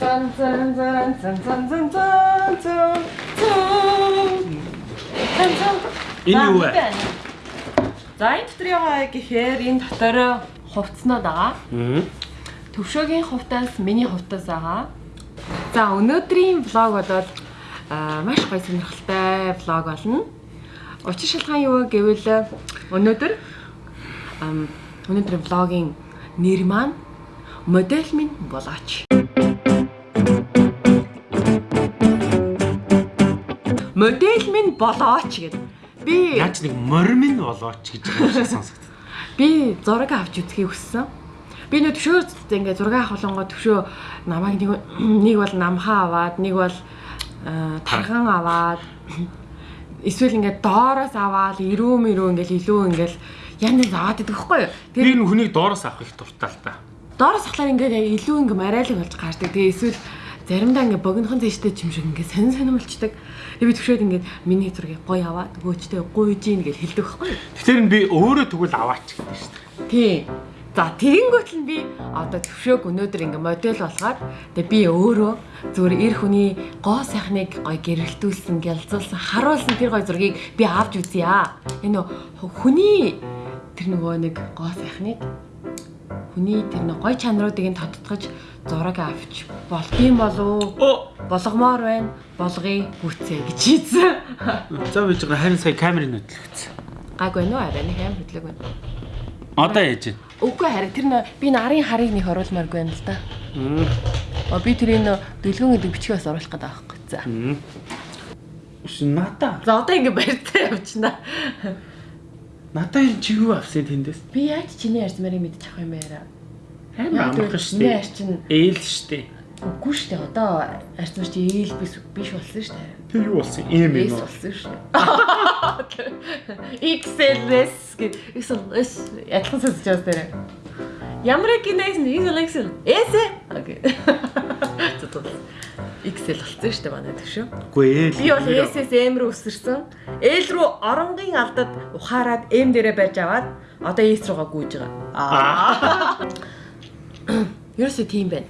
Зан зан зан зан зан зан зан зан. Зан зан. Энэ юу вэ? За энэ дотор яваа гэхээр энэ дотор хувцснууд байгаа. Аа. Төвшөөгийн хувтаас миний хувтаас байгаа. За өнөөдрийн влог болоод маш гоё сонирхолтой влог болно. Учир шалтгаан юу вэ гэвэл өнөөдөр өнөөдрийн влогийн нэр маань модель минь болооч. Модель минь болооч гэдэг. Би Яаж нэг морин болооч гэж байгаа юм шиг сонсогд. Би зураг авч үзхийг хүссэн. Би нөө төвшөө ингээд зураг авах болонгоо төвшөө намайг нэг нэг бол намхаа аваад, нэг бол аа, тархан аваад эсвэл ингээд доороос аваад ирүү мөрөө ингээд илүү ингээд янз янз аваад идэх байхгүй юу? Би Тэр энэ хүнийг доороос авах их дуртай л та. доороос авахлаар ингээд яг илүү ингээд мараилаг болж гардаг. Тэгээ эсвэл заримдаа ингээд богинохон зэжтэй юм шиг ингээд сонин сонирмолчдаг. Тэгээ би төвшөөд ингээд миний зургийг гоё аваад өгөөчтэй гуйж ийн гэж хэлдэг байхгүй? Тэгэхээр би өөрөө тэгвэл аваач гэдэг шүү дээ. Тий. За тэгэнгүүт л би одоо төвшөөг өнөөдөр ингээ модель болгоод тэгээ би өөрөө зүгээр эр хүний гоо сайхныг гоё гэрэлтүүлсэн, гялзуулсан, харуулсан тэр гоё зургийг би авч үзье аа. Энэ хүний тэр нөгөө нэг гоо сайхныг хүний тэр нэг гоё чанаруудыг нь тодтогч зураг авч болдгийм болов Оо, болгомоор байна болгоё гүцээ гэж хийсэн. за биж байгаа харин сая камерын хөдөлгөцсөн. Гайгүй нөө арай нэг аим хөдлөг байна. Одоо яаж вэ? Үгүй харин тэр нөө би нарын харыг нэг оруулмааргүй байна л да. Аа. Би тэрийг нөө дэлгүүн гэдэг бичгээс оруулах гэдэг байхгүй. За. Шин ната. За одоо ингэ барьтаа явчихна. Ната ер чи юу авсан тэндээс? Би яаж чиний ярьсмаар юм мэдчих юм бэ? Амар амархан шүү дээ. арчин Ээл шүү дээ. үгүй шүү дээ. Одоо арчмар чи ээл биш биш болсон шүү дээ. Тэр юу болсон? Ийм Эс юм уу? болсон шүү дээ. XLS гэж XLS ядхан сонсож байгаа дээр. Ямар их гинэс XLS эс окей. XL болсон шүү дээ манай төшөө. Үгүй ээл. Би бол S-с M рүү өсөрсөн. L рүү оронгийн алдад ухаарад M дээрээ барьж аваад одоо S руугаа гүйж байгаа. Аа. Ерөөсөө тийм байна.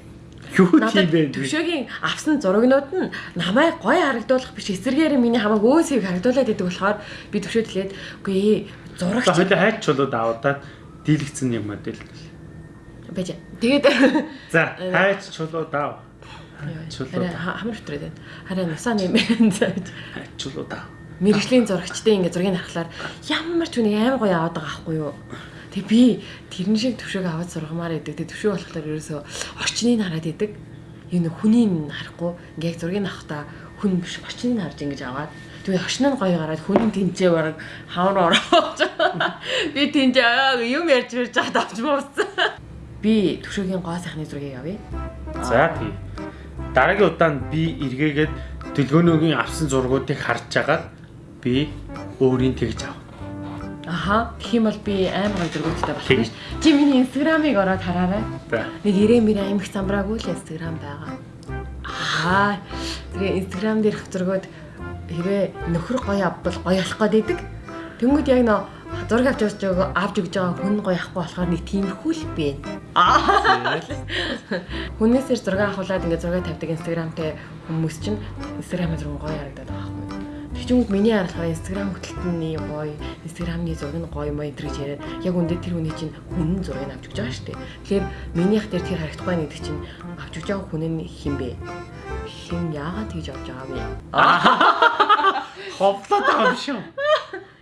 Юу тийм бэ? төвшөөгийн авсан зурагнууд нь намайг гоё харагдуулах биш эсэргээр миний хамааг өөсийг харагдуулаад идэг болохоор би төвшөөд хэлээд үгүй ээ зурагч За хоёул хайч чулууд аваад дийлэгцэн нэг модель. байж. Тэгээд За хайч чулууд ав. Харин хамар өтрээд байна. Харин насаа нэмэн зааж. Хайч чулууд ав. мэрэгжлийн зурагчтай ингээ зургийг харахаар ямар ч үнийг амар гоё аваад байгаа байхгүй юу. Тэг би тэрэн шиг төвшөөг аваад сургамаар идэг. Тэг төвшөө болохоор ерөөсөө орчныг хараад идэг. Энэ хүнийг харахгүй ингээ яг зургийг авахдаа хүн биш орчныг харж ингэж аваад Тэгээ хошин нь гоё гараад хүн тэнцээ бараг хавар орооч. Би тэнцээ юм ярьж ирж байгаад авч мууссан. Би төвшөөгийн гоо сайхны зургийг авъя. За тий. Дараагийн удаанд би эргээгээд төлгөөнөөгийн авсан зургуудыг харж агаад би өөрийн тэгж ав. Аха. Юм бол би амар гоё зургуудтай болох шүү. Чи миний инстаграмыг ороод хараарай. Нэг ирээ мэрэ амих замбраагүй л инстаграм байгаа. Аа. Тэгээ инстаграм дээрх зургууд хэрвээ нөхөр гоё авбал гоё болох гээд идэг. Тэнгүүд яг нөө зураг авч явж байгаа авч өгж байгаа хүн гоё ахгүй болохоор нэг тиймэрхүү л бэ. Аа. Хүнээсээр зураг авахулаад ингээд зураг тавьдаг инстаграмтай хүмүүс чинь инстаграмын зураг гоё харагдаад байгаа байхгүй. Тэгчүнгүүд миний харахаар инстаграм хөтөлтөний гоё, инстаграмны зураг нь гоё мой энэ гэж яриад яг үндэ тэр хүний чинь хүн зургийг авч өгч байгаа шүү дээ. Тэгэхээр минийх дээр тэр харагдахгүй нэг чинь авч өгч байгаа хүн нь хин бэ? Хин яагаад тэгж авч байгаа вэ? Ховлоод байгаа юм шүү.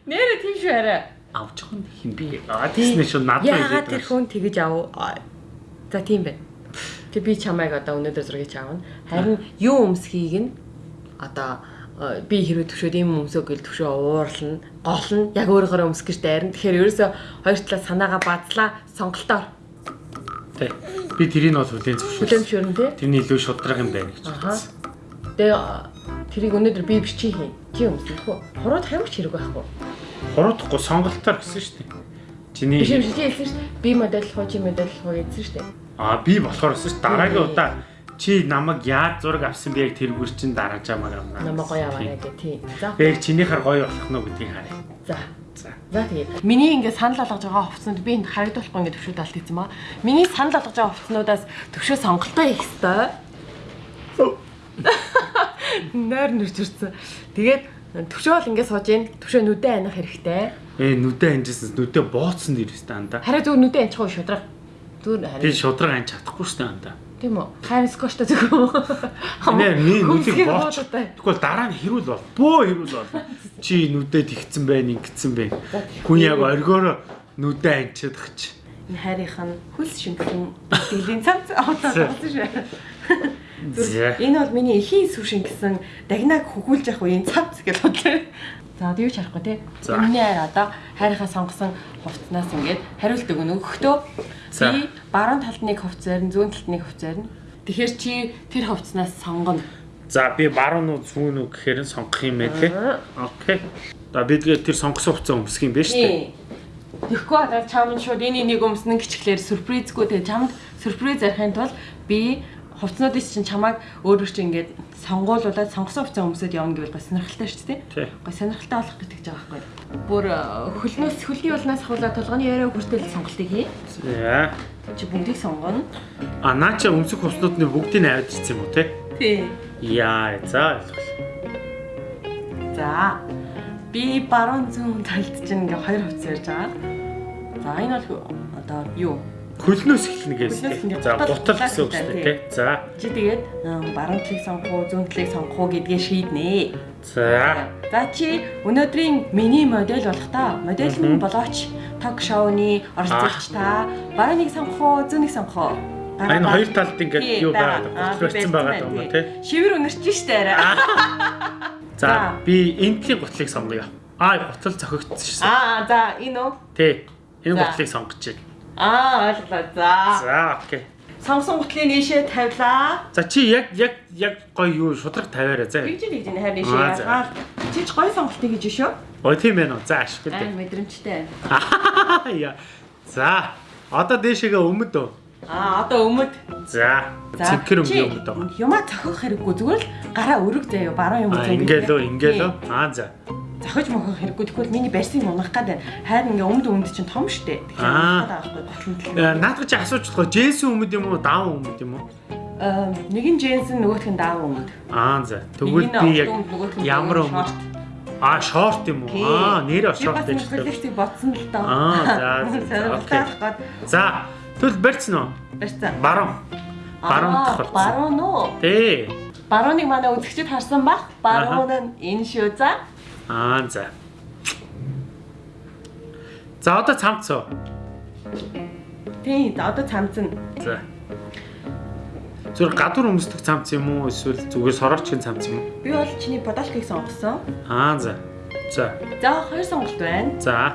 Нэрэ тийм шүү арай. Авч хын хин би. Тийснэ шүү надад Яагаад тэр хүн тэгж ав? За тийм байна. Тэг би чамайг одоо өнөөдөр зургийг чаавна. Харин юу өмсхийг нь одоо би хэрвээ төвшөөд юм өмсөө гэл төвшөө уурлна, голно, яг өөрөөрөө өмсөх гэж дайрна. Тэгэхээр ерөөсөө хоёр талаа санаагаа бадлаа, сонголтоор Тий. Би тэрийг бол хүлээн зөвшөөрсөн. хүлэмжшөрн тий. Тэрний илүү шудраг юм байна гэж бодсон. Тэгээ тэрийг өнөөдөр би бичиж хийн. Чи өмсөх үү? Хурууд хамаач хэрэг байхгүй. Хуруудахгүй сонголтоор гэсэн шүү дээ. Чиний Биш чи хэлсэн шүү дээ. Би модель хуу чи модель хуу гэсэн шүү дээ. Аа би болохоор шүү дээ. Дараагийн удаа чи намайг яаж зураг авсан бэ яг тэргүүр чин дарааж амаар амнаа. Намаа гоё аваарай гэх тий. За. Бэг чинийхэр гоё болох нь гэдгийг харъя. За. За. За тэгээ. Миний ингээд санал болгож байгаа хувцсанд би энэ харагдуулахгүй ингээд төвшөөд алт хийсэн маа. Миний санал болгож байгаа хувцснуудаас төвшөө сонголтоо хийх ёстой. Нойр нэрч үрсэн. Тэгээд төвшөө бол ингээд сууж ийн. Төвшөө нүдэ аних хэрэгтэй. Ээ нүдэ анжсэн нүдэ бооцсон дээрээс та анда. Хараа зүгээр нүдэ анчихгүй шудраг. Зүгээр Би хараа. шудраг анж чадахгүй шүү дээ анда. Тийм үү? Хайр скоштой зөвхөн. Нэ ми нүдийг бооч. Тэгвэл дараа нь хэрүүл бол. Бөө хэрүүл бол. Чи нүдэ тэгцэн байна, ингэцэн байна. Хүн яг оргиороо нүдэ анчаад чи. Энэ хайрынх нь хөлс шингэн дэлийн цамц одоо болсон шүү. Энэ бол миний эхийн сүр шингэсэн дагнаг хөгүүлж явах үеийн цамц гэж бодлоо. За одоо юу ч харахгүй тий. За. Миний хайр одоо хайрынхаа сонгосон хувцснаас ингээд хариулт өгнө өгөхдөө би баруун талд нэг хувц зарин зүүн талд нэг хувц зарин. Тэгэхээр чи тэр хувцснаас сонгоно. За би баруун уу зүүн үү гэхээр нь сонгох юм ээ тий. Окей. За би тэгээд тэр сонгосон хуцаа өмсөх юм байна шүү дээ. Тий. Тэгэхгүй одоо чамд шууд энэ нэг өмснө гэчихлээр сюрпризгүй тэгээ чамд сюрприз арихын тулд би хувцнуудыг чинь чамайг өөрөөр чинь ингээд сонгуулуулаад сонгосон хувцас өмсөд явна гэвэл гоо сонирхолтой шүү дээ. Гоо сонирхолтой болох гэж байгаа байхгүй. Бүр э, хөлнөөс хөлний улнаас ахуулаад толгойн яриа хүртэл сонголтыг хий. За. Чи бүгдийг сонгоно. А наа чи өмсөх хуцнуудны бүгдийг аваад ирсэн юм уу тий? Тий. Яа, за. За. Би баруун зүүн талд чинь ингээ хоёр хувцас ярьж байгаа. За энэ бол одоо юу? Хөлнөөс эхлэнэ гэсэн. Эхлэнэ. За, Гутал- гэсэн үг шүү дээ. За. Чи тэгээд баруун талыг сонгох уу, зүүн талыг сонгох уу гэдгээ шийднэ. За. За чи өнөөдрийн миний модель болох та. Модель нь болооч ток шоуны оролцогч та. Барууныг сонгох уу, зүүнийг сонгох уу? Энэ хоёр талд ингээд юу байгаа. байгаад Аа, байгаа. Юм тий? Шивэр үнэрч штэ арай. За, би энтлийн гутлыг сонгоё. Аа, гутал цохигдсон шүү. Аа, за энэ үү? Тий. Энэ гутлыг байна. Аа, ойлголоо. За. За, окей. Сонгосон гутлыг нээшээ тавилаа. За чи яг яг яг гоё юу шудраг тавиараа за. Тэгж тэгж энэ хайр нээшээ за. яагаад чи ч гоё сонголтыг гэж шүү. Ой тийм байна уу? За ашигтай. Аа, мэдрэмжтэй. Яа. За, одоо дээшээгээ өмд өө. Аа, одоо өмд. За. Цэнхэр өмд өмд өө. Юма цохих хэрэггүй зүгээр л гараа өрөг заяа баруун юм А ингээл өө, ингээл өө. Аа за. Зохиж мохох хэрэггүй тэгвэл миний барьсыг унах гэдэг хайр ингээ өмд өмд чинь том штэ. Тэгэхээр Наадах чи асуучлаа. Джейсэн өмд юм уу? Даун өмд юм уу? Аа, нэг нь Дженсен нөгөөх нь даав өмд. Аа за. Тэгвэл би яг ямар өмд? Аа, шорт юм уу? Аа, нэрээ Би шорт нэг таа. коллекцийг бодсон л доо. Аа, за, за, тэгвэл барьцсан уу? барьсан. Баруун. Баруун тохирсон. Баруун уу? Тий. Барууныг манай үзэгчид харсан бах. Баруун нь энэ шүү за. Аа за. За одоо цамцоо. Тийм, одоо цамцна. За. Зүр гадуур өмсдөг цамц юм уу эсвэл зүгээр сороочгийн цамц юм уу? Би бол чиний подалкыг сонгосон. Аа за. За. За, хоёр сонголт байна. За.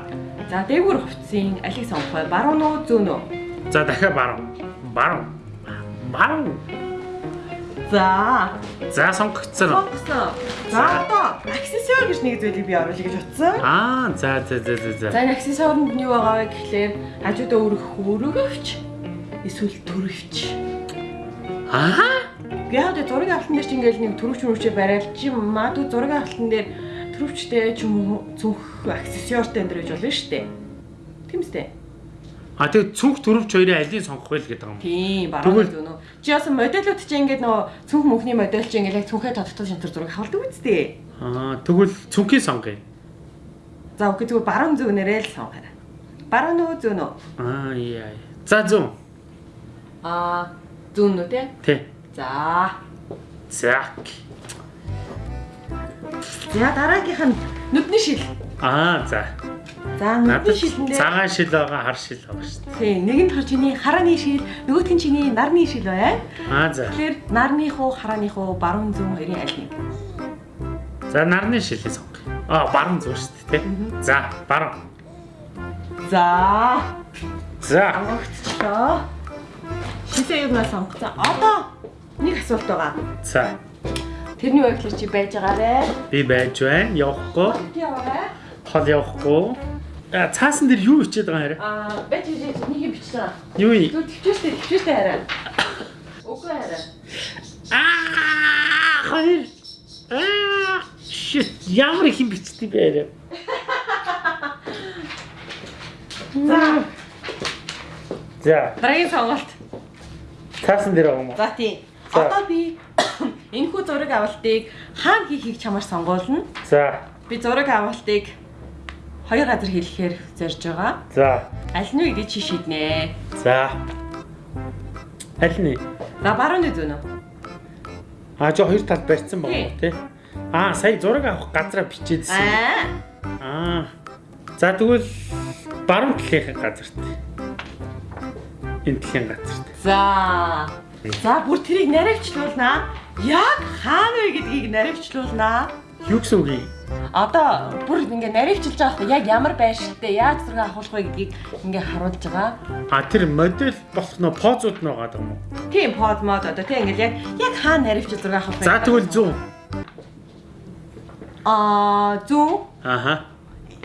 За, дээгүүр хувцсын алийг сонгох бай. Баруун уу, зүүн үү? За дахиад баруун. Баруун. Баруун. За, За сонгогдсон. сонгосон. За, одоо аксессуар гэж нэг зүйлийг би оруулъя гэж утсан. Аа за за за за за. За, энэ аксессуарнд нь юу байгаа вэ гэхлээр хажуудаа өргөх өргөвч эсвэл төрөвч. Аа? Яг тэ зураг авалтан дээр чи ингээл нэг төрөвч мөрөвчөө барайл чи магадгүй зураг авалтан дээр төрөвчтэй ч юм уу зүнх аксессуартай энэ гэж болно шүү дээ. Тийм үстэй. А тэгээ цүнх төрөвч хоёрын алийг сонгох байл гэдэг юм. Тийм, баруун Тэгвэл- зүүн үү. Чи бас модельүүд чи ингээд нөгөө цүнх мөнхний модель чи ингээд яг цүнхээ тодтол шантар зураг хавалдаг үстэй. Аа тэгвэл цүнхийг сонгоё. За окей зүгээр баруун зүүнээрээ л сонгоорой. Баруун уу зүүн үү? Аа яа. За зүүн. Аа зүүн үү те? Тэ. За. За. За дараагийнх нь нүдний шил. Аа за. За нүдний шилэндээ цагаан шил байгаа, хар шил байгаа шүү дээ. Тийм, нэг нь болохоор чиний харааны шил, нөгөөх нь чиний нарны шил бай. Аа за. Тэгэхээр нарных уу, хараных уу, баруун зүүн хоёрын аль нэг. За нарны шилээ сонгоё. Аа баруун зүүн шүү дээ, тэ. За, баруун. За, За. амгагцчлоо. Шилээ юунаас сонгоцсон. Одоо нэг асуулт байгаа. За. Тэрний байдлаар чи байж байгаарэ. Би байж байна. Явахгүй. Би яваарэ. Хол явахгүй. А цаасан дээр юу хичээд байгаа хэрэг? Аа, байж хийж нэг юм бичсэн. Юу юм? Зүг төвчөөстэй, төвчөөстэй хараа. Үгүй хараа. Аа, хоёр. Аа, shit. Ямар их юм бичдэг бэ хэрэг? За, За, дараагийн сонголт. цаасан дээр байгаа юм уу? За тийм. Одоо би Энэхүү зураг авалтыг хаана хийхийг чамаар сонгуулна. За. Би зураг авалтыг хоёр газар хийхээр зорж байгаа. За. Аль нь вэ гэж чи шийднэ. За. Аль нь? За барууны зүүн үү? А жоо хоёр талд барьсан Тий. байгаа тий. Аа сая зураг авах газараа бичээдсэн. Аа. За тэгвэл баруун талынхаа газарт. Энэ талын газарт. За. За бүр тэрийг наривчлуулнаа. Яг хаана вэ гэдгийг наривчлуулнаа. Юу гэсэн үг юм? Одоо бүр ингээ наривчилж байгаа хэрэг яг ямар байршилтай яаж зураг авах вэ гэдгийг ингээ харуулж байгаа. А тэр модель болох нөө позууд нь байгаа юм уу? Тийм под мод одоо тийм ингээл яг яг хаана наривчил зураг авах вэ? За тэгвэл 100. Аа зүүн Аха.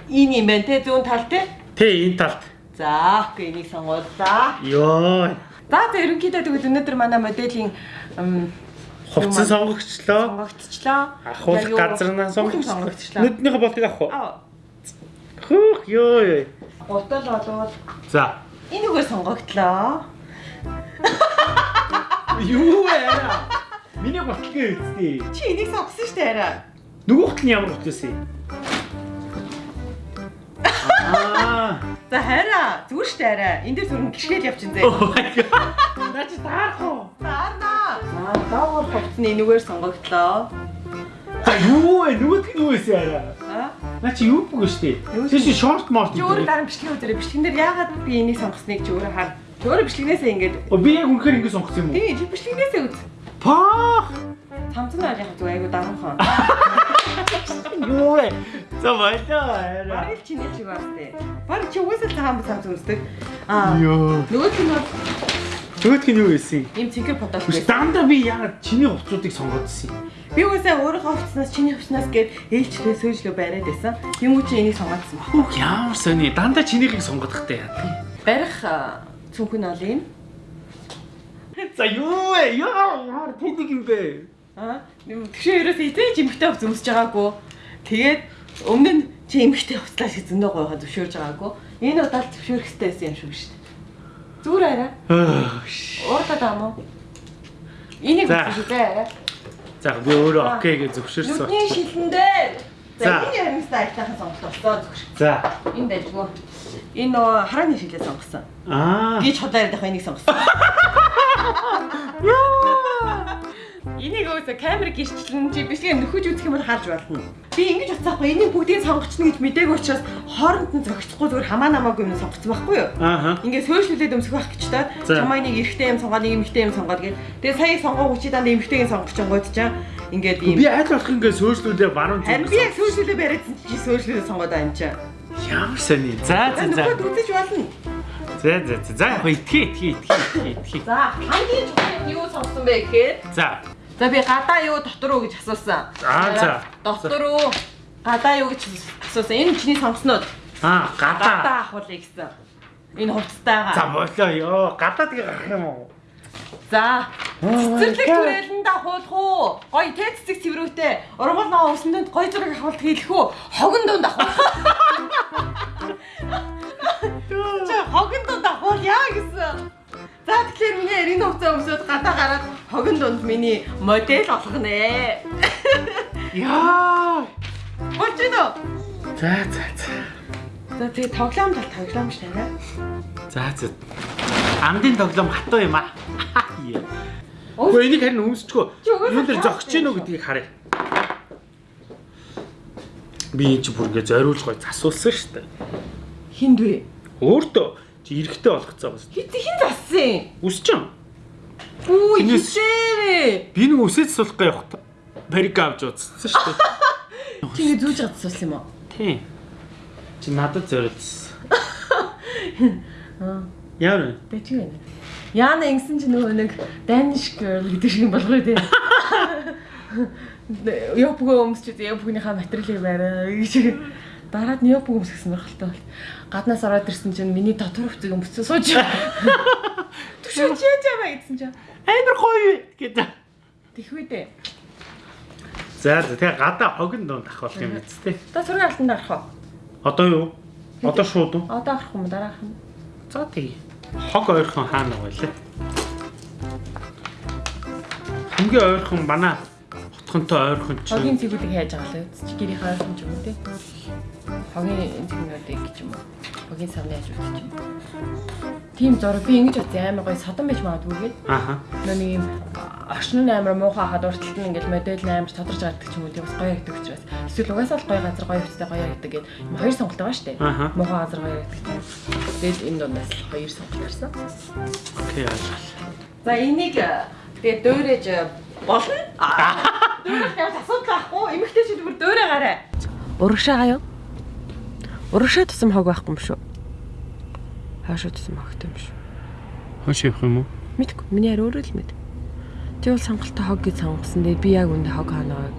энэ юм байна те зүүн тал те. Тэ энэ талд. За окей энийг сонгууллаа. Йоо. За за ерөнхийдөө тэгвэл өнөөдөр манай моделийн ам, Хувцсан сонгогчлоо. Яг юу- газарнаа сонгогчлоо. Нүднийхээ болтыг авах уу? Аа Хөөх ёо. гутал болоод За. энэ үгээр сонгогдлоо. Юу вэ? Миний болтгийн үстэй. Чи энийг сонгосон шүү дээ арай. Нөгөөхт нь ямар болтгоос юм? Аа. За хараа зүгээр шүү дээ арай. Энд дээр зүрх гიშгэл явчихын зэ. Oh god. Наач таарах уу? Таарна. За доогор хувцсны энэгээр сонгогдлоо. За юу вэ? Нь юу вэ яа? Аа Наа чи юу бүгэ штэ. Чи чи шорт морт. чи өөрөө дараа нь бичлэг үзэрэй. Бичлэгэн дээр яагаад би энийг сонгосныг чи өөрөө хар. Чи өөрөө бичлэгнээсээ ингэж О би яг үнэхээр ингэ сонгосон юм уу? тий чи бичлэгнээсээ үз. Паа. Цамцны бол яг зүг айгу даруухан. Юу вэ? За баялаа. Бараг л чиний шиг бас тий. Бараг чи угаасаа л хаан цамц үздэг. Аа Йоо. нөгөөх нь бол Нөгөөх нь юу юм? ийм цэнхэр бодол Үгүй байсан. дандаа би яагаад чиний хувцсуудыг сонгоодсон юм? Би угаасаа өөрийнхөө хувцснаас чиний хувцснаас гээд ээлжлээ сөөжлөө бариад байсан. Юм уу чи энийг сонгоцсон ба. Хүүх ямар сони дандаа чинийхийг сонгодохтой яа. Барих аа, цүнхэн ол юм. За юу вэ? Яа тэдэг юм бэ? Аа тэгшээ ерөөсөө этэй жимхтэй хувц өмсөж байгаагүй. Тэгээд өмнө нь чи эмхтэй хувцлаа шиг зөндөө гоёхоо зөвшөөрж байгаагүй. Энэ удаа л зөвшөөрөх хэрэгтэй байсан юм шүү дээ. Зүгээр арай. Ууртаа даа мó. Энийг үзэж арай. За би өөрөө окей гэж зөвшөөрсөн. Нүдний шилэндээ. За. За энэ харимстай айтайхан сонголт болсон зөвшөөр. За. Энэ дайггүй. Энэ нөгөө харааны шилээ сонгосон. Аа. Ч удаа ярих энийг сонгосон. Энийг өөсө камер гэрчлэн чи бичлэг нөхөж үзэх юм бол харж болно. Би ингэж утсаахгүй энийг бүгдийг сонгочихно гэж мдээгүй учраас хооронд нь зохицохгүй зүгээр хамаа намаагүй юм сонгоцсон байхгүй юу? Ааха. Ингээ сөөлшлүүлээд өмсөх байх гэж та За. чамаа нэг эрэгтэй юм сонгоод нэг эмэгтэй юм сонгоод гэх. Тэгээ сая сонгоо чи дандаа эмэгтэйг сонгох чонгод чаа ингээд ийм Би аль болох ингэ сөөлжлүүлээ баруун Харин би яг сөөлшлүүлээ бариадсан чи сөөлшлүүлээ сонгоод байгаа юм чаа. Ямар сони. За за за. Нөхөд үзэж болно. За за за. За яг итгий итгий итгий итгий. За хамгийн чухал юу сонгосон бэ гэхээр За. За би гадаа юу дотор уу гэж асуусан. Аа, за. Дотор уу гадаа юу гэж асуусан. Энэ чиний сонгоснууд Аа гадаа. гадаа ахуулъя гэсэн. Энэ хувцастайгаа. За болоо ёо. Гадаа тэгээ гарах юм уу? За. Цэцэрлэг түрээлэн дахуулах уу? Гой тэ цэцэг цэврүүтэй. Ургуул ноо өсөндөнд гой зураг авалт хийлэх үү? Хогон дунд дахуулах. Чи хогон дунд дахуулъя гэсэн. За тэгэхээр миний эрийн хувцас өмсөд гадаа гараад хогон дунд миний модель олгонэ. Яа. Болж байна уу? За за за. За тэгээ тоглоом тал тоглоом ш танаа. За за. Амдын тоглоом хатуу юм аа. Гэхдээ энийг харин өмсчихөө. Юу дээр зогсож гинөө гэдгийг харъя. Би энэ чи бүр ингэ зориулж гой засуулсан шүү дээ. Хинд вэ? Өөртөө чи эрэхтэй болгоцоо бас. Хит хин зассан. Юм. Үу хичээрээ. Би нэг үсэж суулгах явах. Барик авч удсан шүү дээ. Чи ингэ зүүж гадсуулсан юм уу? Тийм. Чи надад зориулсан. Аа. Яа вэ? Бэж гэнэ. Яна ингэсэн чи нөгөө нэг Danish girl гэдэг шиг болгоо тий. Япгөө өмсч япгийнхаа материалыг барай гэж дараад нь япг өмсгсөн байхaltaй бол гаднаас ороод ирсэн чинь миний дотор хувцас өмссөн сууж. Түшөөж яаж яваа гэсэн чинь Амар гоё гэдэг. тэхвэ дээ. За за тэгээ гадаа хогн донд ахвал юм биз дээ. Та сургууль алтанд арах уу? Одоо юу? Одоо шууд уу? Одоо арах юм дараах нь. За тэгээ. Хог ойрхон хаана байлаа? Хамгийн ойрхон манай Утгантай ойрхон ч. Хогийн цэгүүдийг хайж байгаа л үз. Чи гэрийн хайрхан ч юм уу те. Хогийн цэгнүүдийг гэж юм уу. Хогийн савны хажууд ч юм уу. Тийм зураг би ингэж бодсон амар гоё содон байж магадгүй гээд. Ааха. Нөө нэг юм орчин нь амар муухай хаад урталт нь ингээл модель нь амар тодорч гардаг ч юм уу тийм бас гоё яригдаг учраас. Эсвэл угаасаа л гоё газар гоё хувцастай гоё яригдаг гээд хоёр сонголт байгаа шүү дээ. Ааха. Муухай газар гоё яригдаг тийм. Тэгэл энэ дундаас хоёр сонголт гарсан. Окей. За энийг тэгээ дөөрэж болно. Дөөрөх явж асуудал байхгүй. Эмэгтэй чи зүгээр дөөрэ гараа. Урагшаага юу? Урагшаа тусам хог байхгүй юм шүү. Хаашаа тусам хогтой юм шүү. Хоош явах юм уу? Мэдгүй. Миний яар өөрөө л мэд. Тэг бол сонголттой хог гэж сонгосон. Тэгээ би яг үндэ хог ханаад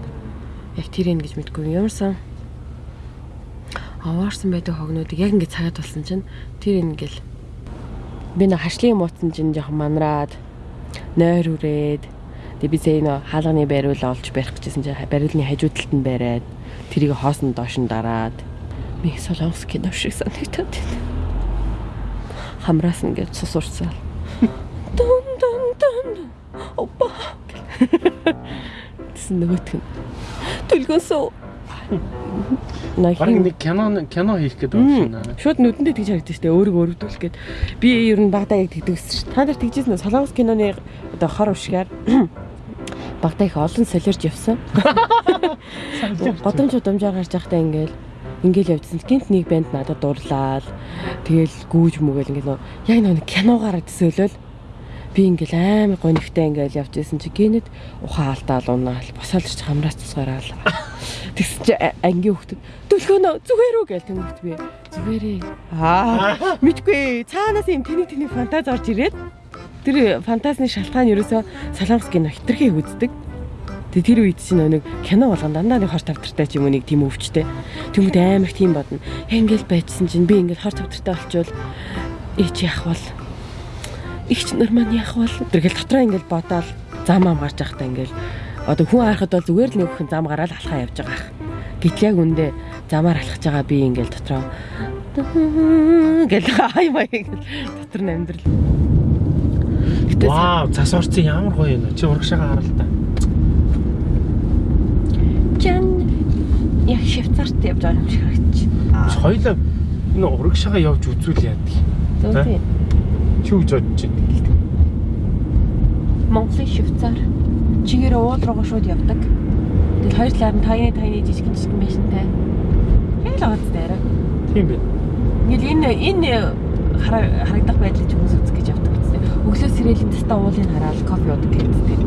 яг тэр юм гэж мэдгүй. Ямарсан аваарсан байдаг хогнуудыг яг ингэ цагаад болсон чинь тэр ингээл би нэг хашлын юм утсан чинь жоохон манраад нойр үрээд тэгээ би зээ нөө хаалганы байруул олж барих гэжсэн чинь бариулны хажуу талд нь бариад тэрийг хоосон доош нь дараад ми солонгос кино шиг санагдаад байна. Хамраас ингээд цус урсаал. Дун дун дун. Опа. Тэсэн нөгөөх нь. Төлгөөсөө. Бараг Нахин нэг кино кино хийх гэдэг юм байна. Шууд нүдэндээ тэгж харагдаж штэ өөрийгөө өрөвдүүлэх гээд би ер нь багтаа яг тэгдэгсэн ш. Та нар тэгжсэн? Солонгос киноны одоо хор ушгаар багтаа их олон солиорж явсан. Годомж удамжаар гарч байхдаа ингээл ингээл явдсан. Гинт нэг банд надад дурлаад тэгэл гүүж мүгээл ингээл яг нэг киногаар төсөөлөл би ингээл амар гонигтай ингээл явж исэн чи гинэд ухаан алдаал унаал босоолч хамраас тусгаараал. Тэгсэн чи ангийн хөлтөд төлхөнөө зүгээр үү? гээл тэнгүүт би зүгээрээ аа мэдгүй. Цаанаас юм тэнийг тэнийг фантаз орж ирээд тэр фантазны шалтгаан ерөөсөө солонгос кино хитрхийг үздэг. Тэгээ тэр үед чинь нэг кино болгон дандаа нэг хор тавтартай ч юм уу нэг тийм өвчтэй. Тэмүүт амар тийм бодно. Яг ингээл байжсэн чинь би ингээл хор тавтартай болчвол ээ чи яах бол ихч нар маань яах бол тэргээл дотроо ингээл бодоол зам ам гарч явахдаа ингээл одоо хүн харахад бол зүгээр л нэг хүн зам гараад алхаа явж байгаа ах. Гэтэл яг үндэ замаар алхаж байгаа би ингээл дотроо гэл хай маяг дотор нь амьдрал. Гэтэ Вау, цас орцсон ямар гоё юм. Чи урагшаага хараа л та. Жан яг Швейцарт явж байгаа юм шиг харагдчих. Чи хоёлаа энэ урагшаага явж үзүүл яадаг. Зөв тийм. Чи үж бодож байна. Монголын Швейцар чигээр уул руугаа шууд явдаг. Тэгэл хоёр талаар нь тайны тайны жижигэн жижигэн байшинтай. Яг л аваад дээрээ. Тийм байна. Ингээл энэ энэ хара- харагдах байдлыг хүмүүс гэсэн. Өглөө сэрээлийн таста уулын хараад кофе уудаг гэдэг.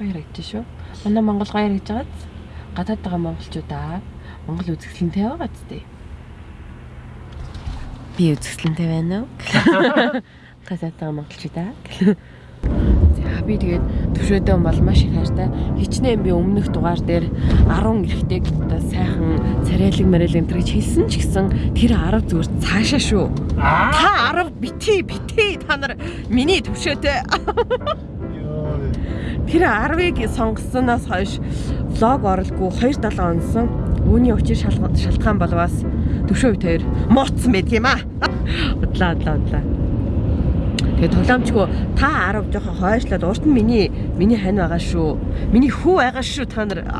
Гоё харагдаж шүү. Манай Монгол гоё харагдаж байгааз гадаад байгаа монголчуудаа Монгол үзэсгэлэнтэй байгаа ч дээ. Би үзэсгэлэнтэй байна уу? Гадаад байгаа монголчуудаа. Би тэгээд төвшөөдөө бол маш их хайртай. Хичнээн би өмнөх дугаар дээр 10 эрэгтэйг одоо сайхан царайлаг марайлаг энэ гэж хэлсэн ч гэсэн тэр 10 зүгээр цаашаа шүү. Та 10 бити бити та нар миний төвшөөтэй. Тэр 10-ыг сонгосноос хойш влог оруулгүй 2-7 онсон. Үүний учир шалтгаан бол бас төвшөө үед хоёр мууцсан байдаг юм аа. Удлаа удлаа удлаа. Тэгээ тоглоомчгүй та 10 жоохон хойшлоод урд нь миний миний хань байгаа шүү. Миний хүү байгаа шүү та нар.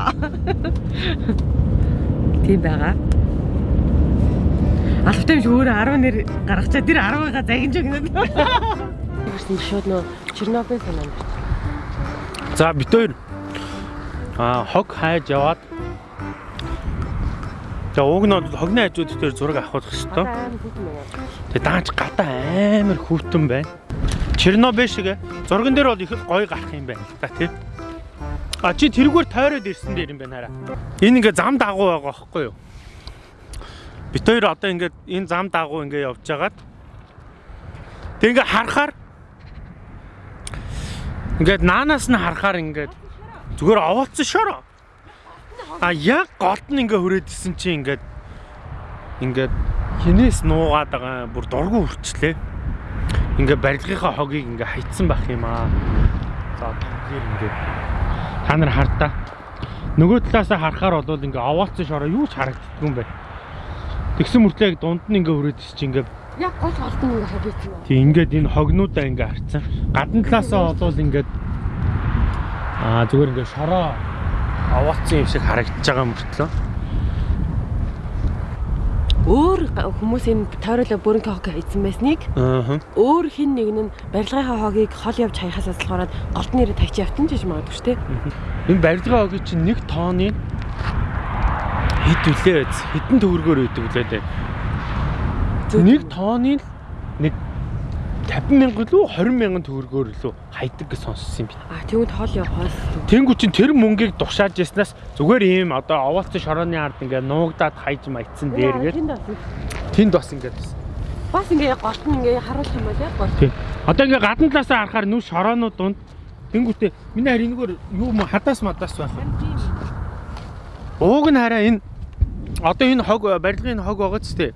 Тийм байгаа. Алфтай биш өөрөө 10 нэр гаргачаа тэр 10-ыг загинж өгнө. Тэрсэн шууд нөө Чернобыль санаа байна. За бит хоёр а хог хайж яваад За уг нь бол хогны хажууд дээр зураг авах хэрэгтэй. Тэгээ даанч гадаа амар хүүтэн байна. Чернобыль шиг зурган дээр бол их гоё гарах юм байна л та тий. А чи тэрүүгээр тойроод ирсэн дээр юм байна хараа. Энэ ингээ зам дагуу байгаа байхгүй юу? Бит хоёр одоо ингээд энэ зам дагуу ингээ явж байгаад Тэг ингээ харахаар ингээд наанаас нь харахаар ингээд зүгээр овоолцсон шороо. А яг голд нь ингээ хүрээдсэн чи ингээд ингээд хинээс нуугаад байгаа бүр дургу үрчлээ. Ингээ барилгынхаа хогийг ингээ хайцсан байх юм аа. За тэгэхээр ингээд та нар хардаа. Нөгөө талаасаа харахаар бол ингээ овоолцсон шороо юу ч харагддаггүй юм байна. Тэгсэн мөртлөө яг дунд нь ингээ хүрээдсэн чи ингээ Яг гол голдон ингээ хагийцсан байна. Тэг ингээд энэ хогнуудаа ингээ харцсан. Гадна талаасаа болвол ингээд Аа зүгээр ингээ шороо овоолцсон юм шиг харагдаж байгаа мөртлөө. Өөр хүмүүс энэ тойролоо бүрэн хог хийсэн байсныг өөр хин нэг нь барилгын хогийг хол явж хаяхаас асалгаараад голд нэрээ тавьчих явтан ч гэж магадгүй шүү дээ. Энэ барилгын огийн чинь нэг тооны хэд үлээ? Хэдэн төгрөгөөр өгдөг үлээ. Нэг тооны нэг 50 мянган лөө 20 мянган төгрөгөөр лөө хайдаг гэж сонссон юм би. А тэгвэл хол явахаас Тэнгүү чин тэр мөнгийг душааж яснаас зүгээр ийм одоо овоолцсон шорооны ард ингээ нуугдаад хайж маягдсан дээргээд тэнд бас бас ингээд байсан. бас ингээ голт нь ингээ харуулах юм байна гол. Тийм. Одоо ингээ гадна талаасаа харахаар нүш шороонууд дунд тэнгүүтээ миний харин энэгээр юу м хадаас мадаас байх. Ууг нь хараа энэ одоо энэ хог барилгын хог байгаа ч тээ.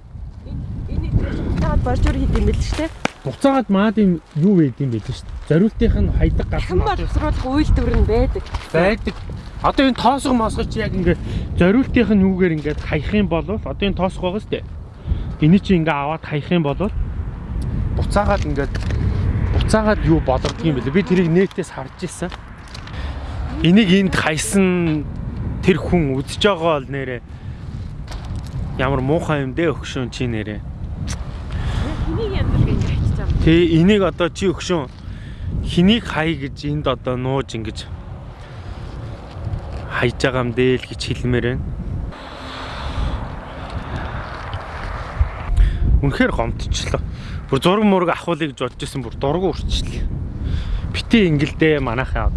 Энэ энэ таад боржуур хийдэм байл шүү дээ. Буцаагаад маад юм юу вээд юм бэ л шүү дээ. Зориултынх нь хайдаг газар Хэн боловсруулах үйлдвэр нь байдаг. байдаг. Одоо энэ тоосго мосгоч яг ингээ зориултынх нь юугээр ингээд хаях юм бол одоо энэ тоосго байгаа шүү дээ. Эний чи ингээ аваад хаях юм бол буцаагаад ингээд буцаагаад юу болгодог юм бэлээ. Би тэрийг нэтээс харж ирсэн. Энийг энд хайсан тэр хүн үзэж байгаа бол нэрээ ямар муухай юм дээ өгшөн чи нэрээ. Хэнийг янзлаг ингээ хайчих юм. Тэ энийг одоо чи өгшөн хэнийг хай гэж энд одоо нууж ингэж хайж байгаа юм дээ л гэж хэлмээр байна. Үнэхээр гомдчихлоо. Бүр зураг мураг авахулыг гэж бодож байсан бүр дургу урчлээ. Битээ ингэлдээ манайхаа.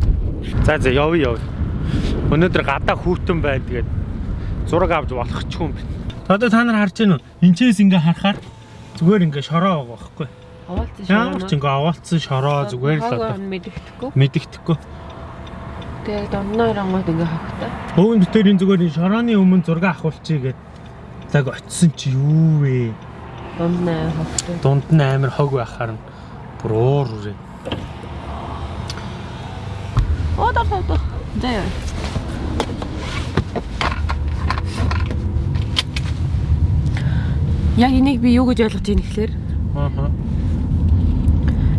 За за явъя явъя. Өнөөдөр гадаа хүүтэн бай тэгээд зураг авч болох ч юм бэ. Одоо та нар харж байна уу? Энчээс ингээ харахаар зүгээр ингээ шороо байгаа байхгүй. Овоолцсон Ямар ч ингээ овоолцсон шороо зүгээр л одоо мэддэхгүй. мэддэхгүй. Тэгээд донноор онгод ингээ хогтой. Өвөн битэрийн зүгээр энэ шорооны өмнө зураг авахулчий гэд цаг очисон чи юу вэ? Донноо хогтой. Дунд нь амар хог байхаар нь бүр уур үрээ. Оо доо доо. За яа. Яг энийг би юу гэж ойлгож байна гэхээр Аа.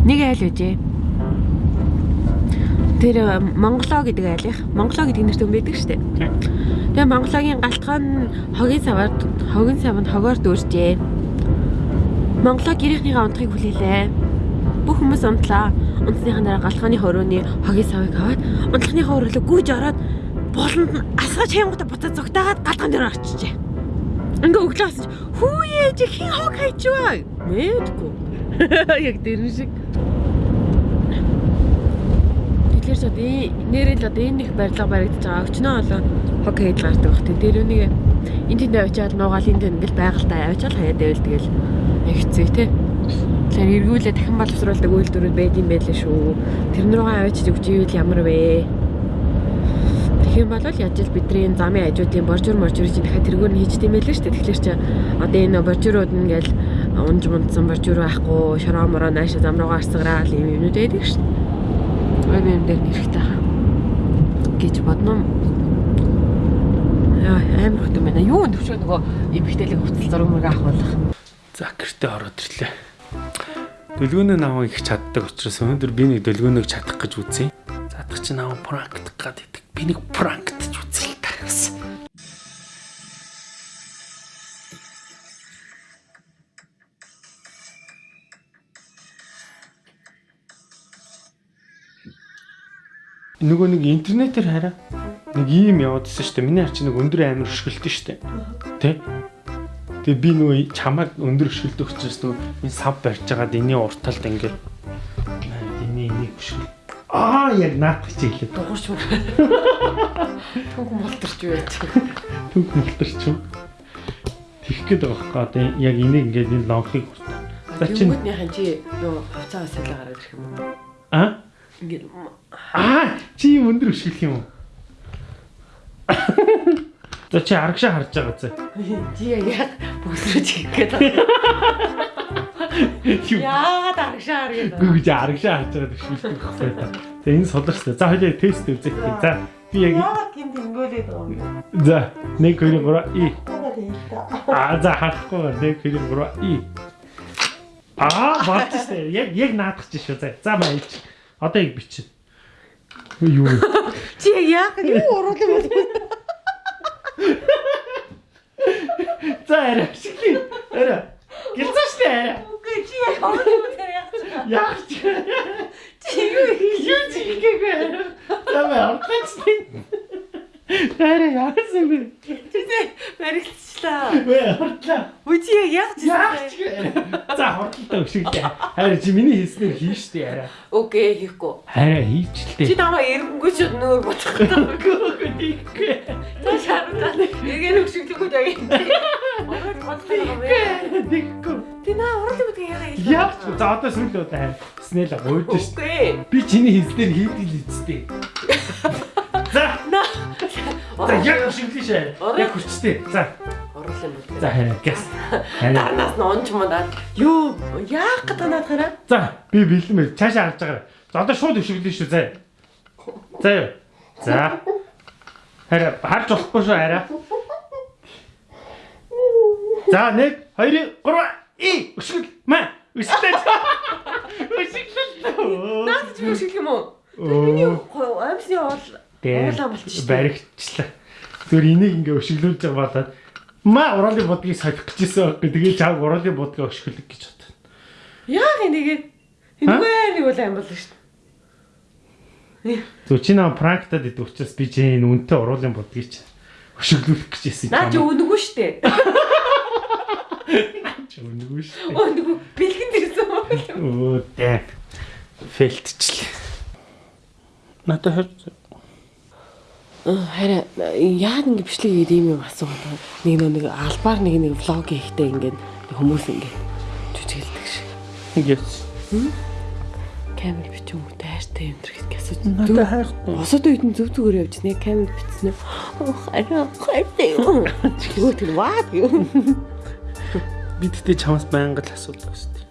Нэг айл үжээ. Тэр э, Монголоо гэдэг айлынх. Монголоо гэдэг нэртэй хүн байдаг шүү дээ. Тэгээ Монгологийн галтгаан нь хогийн саваар хогийн савнд хогоор дүүржээ. Монголоо гэрийнхнийхээ унтахыг хүлээлээ. Бүх хүмүүс унтлаа. Унтсныхаа дараа галтгааны хорооны хогийн савыг аваад унтлахныхаа өрөөлөг гүйж ороод болонд нь асгаж хямгата буцаад зогтаагаад галтгаан дээр очижээ. Ингээ өглөөс ч хүүе чи хин хог хайчваа. Мэдгүй. Яг дэрэн шиг. Тэгэхээр энэ- нэрэл одоо энэ их барилга баригдаж байгаа. Өчнөө олон хог хийж гардаг бах. Тэр үнийг энэ тэнд авчаад нуугаал энд ингээл байгальтаа авчаал хаяад байвал тэгэл хэцүү те. Тэгэхээр эргүүлээ дахин боловсруулдаг үйлдвэрүүд байд юм байлээ шүү. Тэрн рүүгээ авчиж өгч ивэл ямар вэ? Тэгэх юм бол яаж ил бидний энэ замын хажуудын боржур моржур чинь дахиад тэргүүр нь хийжтэй юм байлээ шүү дээ. Тэгэхээр чи одоо энэ боржурууд нь ингээл унж мундсан боржур байхгүй, шороо мороо нааша зам руугаа арсгараал юм юмнууд байдаг дээ. Ой юм дээр хаа. гэж бодно. Яа амар хөтөн байна. Юу төвчөө нөгөө эмхтэлэг хувцас зураг мөрөг авах болох. За гэртээ ороод ирлээ. Дөлгөөнөө наваа их чаддаг учраас өнөөдөр би нэг дөлгөөнөөг чадах гэж үзье. Задах чи наваа пранктах гад идэг. Би нэг пранктж үзье л та. Нөгөө нэг интернетээр хараа нэг ийм яваадсэн шүү дээ. Миний харч нэг өндөр амир өшгөлтөн шүү дээ. Тэ? Тэгээ би нөгөө чамайг өндөр өшгөлтөө учраас нөгөө энэ сав барьж байгаад эний урталд ингээд эний энийг өшгөл. Аа яг наадах чи хэлээд. Дугуйч мөр. Түүх мултарч байж. Түг мултарч юм. Тэгэх гээд байгаа байхгүй одоо яг энийг ингээд энэ лонхыг уртаа. За чи Тэнгүүднийхэн чи нөгөө хувцаа салаа гараад ирэх юм уу? Аа Ингээд аа чи юм өндөр өшгөх юм уу? За чи арагшаа харж байгаа зэ. чи яг бүсрэж хийх гээд байна. Яагаад аргашаар гэдэг. Гүгж арагшаа харж байгаа төшөлтөх та. Тэгээ энэ суларчтай. За хоёлаа тест үзэх. За би яг Яагаад гинт ингэүүлээд байгаа за 1 2 3 и А за харахгүй 1 2 3 и Аа баатчихсан. Яг яг наадах чинь шүү. За за маяч. Одоо яг бичин. Юу юу. Чи яг юу юм бэ? За арай ашиглая. Арай. Гэлцэн штэ арай. Үгүй чи яг уруулах юм яах вэ? Яах ч. Чи юу Юу ч хийгээгүй. Тамаа орчихсон. Арай яасан бэ? Чи баригдчихлаа. Вэ ортлаа. Үгүй чи яг яах Яах ч. вэ? За хурдтай өшөглөө. Харин чи миний хийснээр хийн штэ арай. Окей хийхгүй. Арай хийчлээ. Чи намайг эрэнггүй ч нөр бодох Гүгүггүй. Та шаардлаа. Эгээр хөшөглөхөд яг юм. Ороод бодлоо юм бэ? Дикгүй. Ти наа уруулах юм яага хэлээ. Яах ч. За одоо сүүл удаа харин снэл гойж штэ. Би чиний хийснээр хийдэг л үсттэй. За. За яг өшөглөө шээ. Яг хүчтэй. За. Оруулах юм бол. За харин гэс. Дарнаас нь унч юм даа. Юу яах гэдэг надад хараа? За би бэлэн бай. Цаашаа харж байгаа. За одоо шууд өшөглөө шүү. За. За. юу. За. Харин харж болохгүй шүү хараа. За 1 2 3 и өшгөл маа. Өшгөл. Өшгөл. Наад чи хөшгөл юм уу? Миний амьсны оол уулаа болчих шүү. баригдчихлаа. Зүгээр энийг ингээ өшөглүүлж байгаа болоод маа уруулын будгийг сахих гэжсэн байхгүй. Тэгээ чааг уруулын будгаа өшгөлөг гэж бодсон. Яах энийгээ? Энэгүй нэг бол аим болно шүү. Зөв чи наа пранктад идэв учраас би чи энэ үнтэй уруулын будгийг ч өшөглүүлэх гэжсэн. Наа чи өнгөө штэ. чи өнгөө шүү. Өнгөө бэлгэн дэрсэн юм. Оо дээ. Фэлтчлээ. Надад хэр Харин яад ингэ бичлэг хийгээд ийм юм асуугаад байгаа. нэг нэг албаар нэг нэг влог хийхдээ ингээд хүмүүс ингээд жүжиглдэг шиг. Yes. Камер бичэн үү тайртай юм дэр гэж асууж. Надад хайртай. Босоод үед нь зүг зүгээр явж нэг камер бичсэн юм. Харин хайртай юу? Юу тэр ваа юу? Би тэгтээ чамаас байнга л асуудаг шүү дээ.